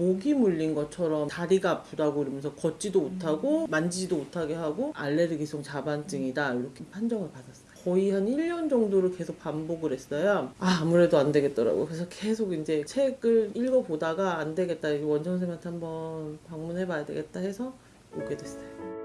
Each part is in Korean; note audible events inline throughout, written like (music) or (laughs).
모기 물린 것처럼 다리가 아프다고 그러면서 걷지도 못하고 만지지도 못하게 하고 알레르기성 자반증이다 이렇게 판정을 받았어요. 거의 한 1년 정도를 계속 반복을 했어요. 아, 아무래도 안 되겠더라고요. 그래서 계속 이제 책을 읽어보다가 안 되겠다. 원장 선생님한테 한번 방문해봐야 되겠다 해서 오게 됐어요.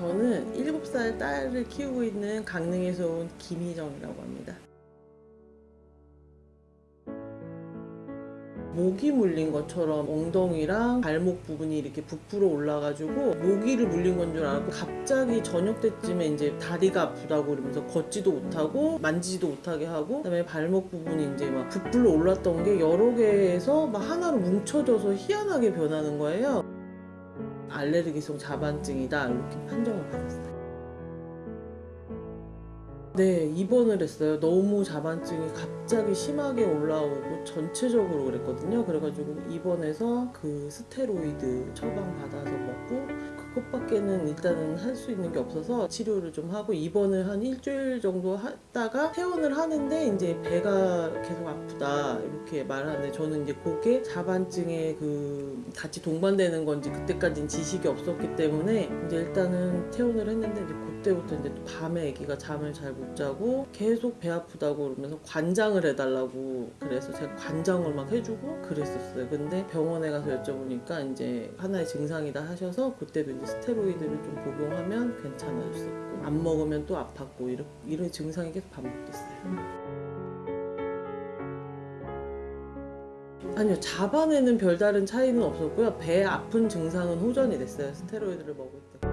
저는 7살 딸을 키우고 있는 강릉에서 온 김희정이라고 합니다. 모기 물린 것처럼 엉덩이랑 발목 부분이 이렇게 부풀어 올라가지고 모기를 물린 건 줄 알고 갑자기 저녁 때쯤에 이제 다리가 아프다고 그러면서 걷지도 못하고 만지지도 못하게 하고 그다음에 발목 부분이 이제 막 부풀어 올랐던 게 여러 개에서 막 하나로 뭉쳐져서 희한하게 변하는 거예요. 알레르기성 자반증이다 이렇게 판정을 받았어요. 네, 입원을 했어요. 너무 자반증이 갑자기 심하게 올라오고 전체적으로 그랬거든요. 그래가지고 입원해서 그 스테로이드 처방 밖에는 일단은 할 수 있는 게 없어서 치료를 좀 하고 입원을 한 일주일 정도 했다가 퇴원을 하는데 이제 배가 계속 아프다 이렇게 말하는데 저는 이제 그게 자반증에 그 같이 동반되는 건지 그때까지는 지식이 없었기 때문에 이제 일단은 퇴원을 했는데 이제 그때부터 이제 또 밤에 아기가 잠을 잘 못 자고 계속 배 아프다고 그러면서 관장을 해달라고 그래서 제가 관장을 막 해주고 그랬었어요. 근데 병원에 가서 여쭤보니까 이제 하나의 증상이다 하셔서 그때도 이제 스 테로이드를 좀 복용하면 괜찮아졌었고 안 먹으면 또 아팠고 이런, 이런 증상이 계속 반복됐어요. 아니요 자반에는 별다른 차이는 없었고요. 배 아픈 증상은 호전이 됐어요. 스테로이드를 먹을 때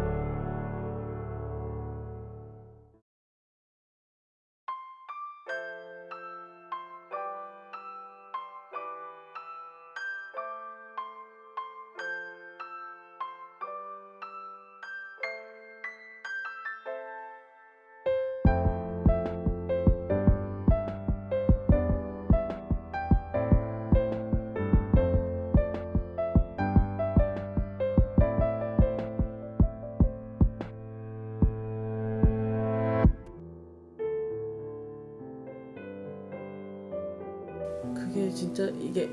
그게 진짜 이게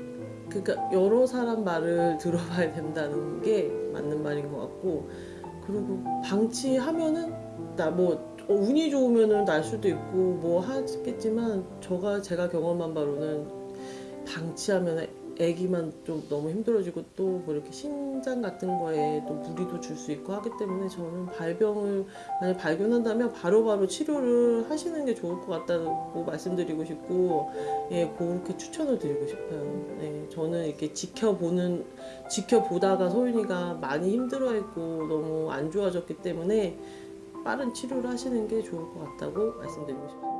그러니까 여러 사람 말을 (laughs) 들어봐야 된다는 게 맞는 말인 것 같고 그리고 방치하면은 나 뭐 운이 좋으면은 날 수도 있고 뭐 하겠지만 저가 제가 경험한 바로는 방치하면 애기만 좀 너무 힘들어지고 또 뭐 이렇게 신장 같은 거에 또 무리도 줄 수 있고 하기 때문에 저는 발병을 만약 발견한다면 바로바로 치료를 하시는 게 좋을 것 같다고 말씀드리고 싶고 예 그렇게 추천을 드리고 싶어요. 네 저는 이렇게 지켜보는 지켜보다가 소윤이가 많이 힘들어했고 너무 안 좋아졌기 때문에 빠른 치료를 하시는 게 좋을 것 같다고 말씀드리고 싶습니다.